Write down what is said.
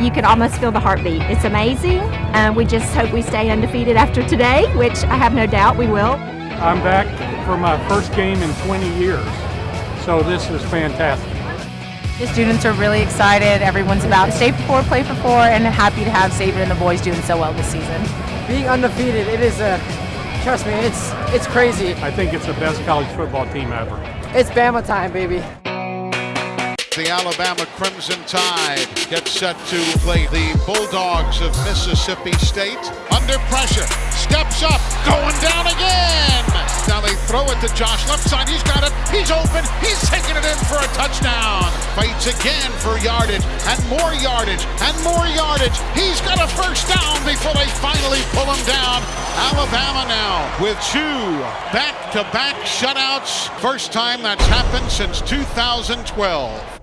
you can almost feel the heartbeat. It's amazing. Uh, we just hope we stay undefeated after today, which I have no doubt we will. I'm back for my first game in 20 years, so this is fantastic. The students are really excited. Everyone's about to stay for four, play for four, and happy to have Saban and the boys doing so well this season. Being undefeated, it is a, trust me, it's it's crazy. I think it's the best college football team ever. It's Bama time, baby. The Alabama Crimson Tide gets set to play the Bulldogs of Mississippi State. Under pressure, steps up, going down again. Now they throw it to Josh left side. He's got it. He's open. He's taking it in for a touchdown. Fights again for yardage and more yardage and more yardage. He's got a first down before they finally pull him down. Alabama now with two back-to-back shutouts. First time that's happened since 2012.